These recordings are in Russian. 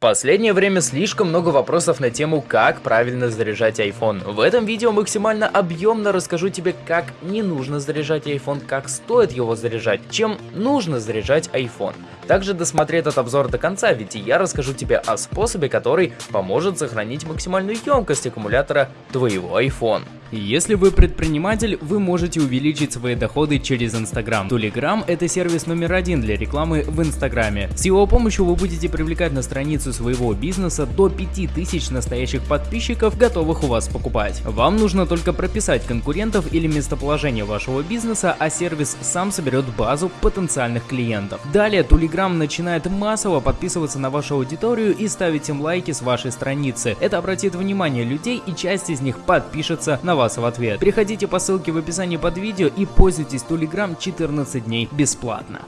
последнее время слишком много вопросов на тему, как правильно заряжать iPhone. В этом видео максимально объемно расскажу тебе, как не нужно заряжать iPhone, как стоит его заряжать, чем нужно заряжать iPhone. Также досмотри этот обзор до конца, ведь я расскажу тебе о способе, который поможет сохранить максимальную емкость аккумулятора твоего iPhone. Если вы предприниматель, вы можете увеличить свои доходы через Instagram. Telegram – это сервис номер один для рекламы в Инстаграме. С его помощью вы будете привлекать на страницу своего бизнеса до 5000 настоящих подписчиков, готовых у вас покупать. Вам нужно только прописать конкурентов или местоположение вашего бизнеса, а сервис сам соберет базу потенциальных клиентов. Далее Telegram начинает массово подписываться на вашу аудиторию и ставить им лайки с вашей страницы. Это обратит внимание людей и часть из них подпишется на вас в ответ. Переходите по ссылке в описании под видео и пользуйтесь Telegram 14 дней бесплатно.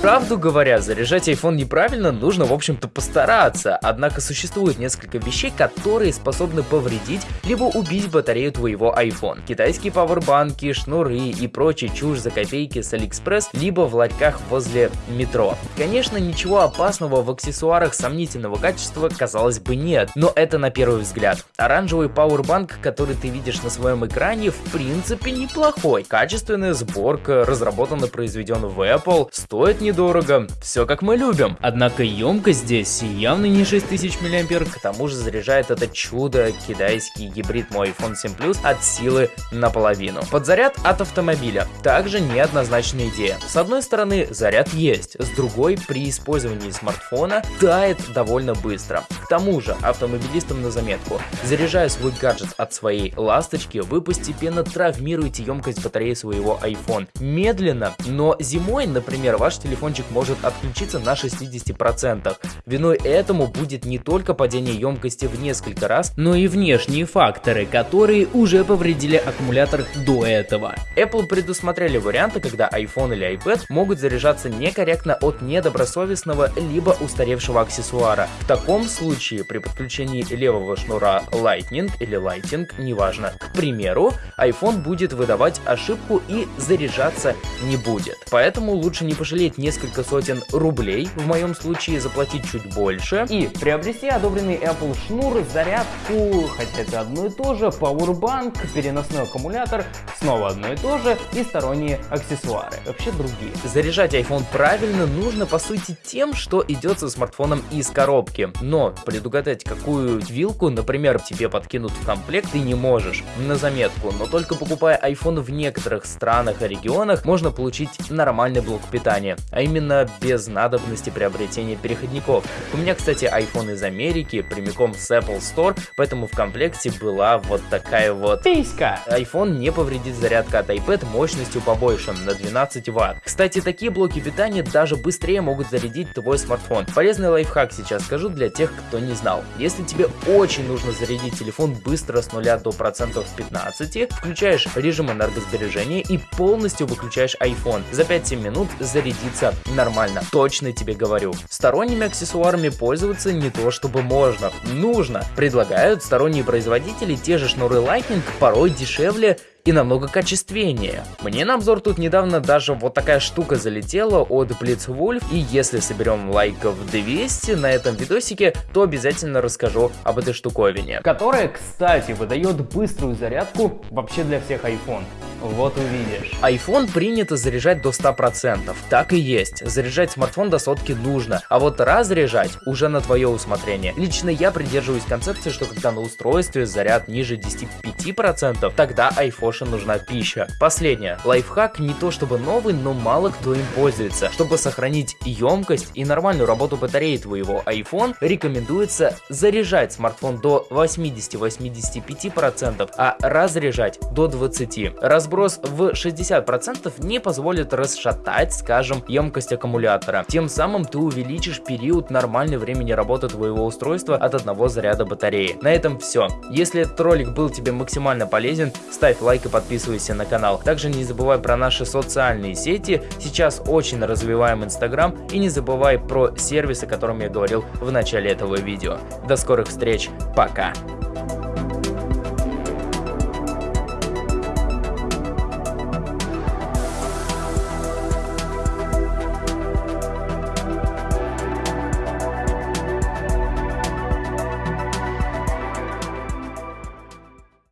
Правду говоря, заряжать iPhone неправильно нужно, в общем-то, постараться. Однако существует несколько вещей, которые способны повредить, либо убить батарею твоего iPhone. Китайские пауэрбанки, шнуры и прочая чушь за копейки с AliExpress, либо в ларьках возле метро. Конечно, ничего опасного в аксессуарах сомнительного качества, казалось бы, нет, но это на первый взгляд. Оранжевый пауэрбанк, который ты видишь на своем экране, в принципе неплохой. Качественная сборка, разработан и произведен в Apple, стоит не недорого, все как мы любим. Однако емкость здесь явно не 6000 мА, к тому же заряжает это чудо китайский гибрид мой iPhone 7 Plus от силы наполовину. Подзаряд от автомобиля также неоднозначная идея. С одной стороны заряд есть, с другой при использовании смартфона тает довольно быстро. К тому же автомобилистам на заметку, заряжая свой гаджет от своей ласточки, вы постепенно травмируете емкость батареи своего iPhone. Медленно, но зимой, например, ваш телефон телефончик может отключиться на 60%. Виной этому будет не только падение емкости в несколько раз, но и внешние факторы, которые уже повредили аккумулятор до этого. Apple предусмотрели варианты, когда iPhone или iPad могут заряжаться некорректно от недобросовестного либо устаревшего аксессуара. В таком случае при подключении левого шнура Lightning или Lighting, неважно, к примеру, iPhone будет выдавать ошибку и заряжаться не будет. Поэтому лучше не пожалеть не несколько сотен рублей, в моем случае заплатить чуть больше, и приобрести одобренный Apple шнур, зарядку, хотя это одно и то же, Powerbank, переносной аккумулятор, снова одно и то же, и сторонние аксессуары, вообще другие. Заряжать iPhone правильно нужно по сути тем, что идет со смартфоном из коробки, но предугадать какую вилку, например, тебе подкинут в комплект ты не можешь, на заметку, но только покупая iPhone в некоторых странах и регионах можно получить нормальный блок питания, именно без надобности приобретения переходников. У меня, кстати, iPhone из Америки, прямиком с Apple Store, поэтому в комплекте была вот такая вот писька. iPhone не повредит зарядка от iPad мощностью побольше, на 12 Вт. Кстати, такие блоки питания даже быстрее могут зарядить твой смартфон. Полезный лайфхак сейчас скажу для тех, кто не знал. Если тебе очень нужно зарядить телефон быстро с 0 до процентов 15, включаешь режим энергосбережения и полностью выключаешь iPhone. За 5-7 минут зарядится нормально, точно тебе говорю. Сторонними аксессуарами пользоваться не то чтобы можно, нужно. Предлагают сторонние производители те же шнуры Lightning порой дешевле и намного качественнее. Мне на обзор тут недавно даже вот такая штука залетела от Blitzwolf, и если соберем лайков 200 на этом видосике, то обязательно расскажу об этой штуковине. Которая, кстати, выдает быструю зарядку вообще для всех iPhone. Вот увидишь. iPhone принято заряжать до 100%. Так и есть. Заряжать смартфон до сотки нужно. А вот разряжать уже на твое усмотрение. Лично я придерживаюсь концепции, что когда на устройстве заряд ниже 10-5%, тогда iPhone нужна пища. Последнее. Лайфхак не то чтобы новый, но мало кто им пользуется. Чтобы сохранить емкость и нормальную работу батареи твоего iPhone, рекомендуется заряжать смартфон до 80-85%, а разряжать до 20%. Раз сброс в 60% не позволит расшатать, скажем, емкость аккумулятора. Тем самым ты увеличишь период нормальной времени работы твоего устройства от одного заряда батареи. На этом все. Если этот ролик был тебе максимально полезен, ставь лайк и подписывайся на канал. Также не забывай про наши социальные сети. Сейчас очень развиваем Инстаграм и не забывай про сервис, о котором я говорил в начале этого видео. До скорых встреч, пока!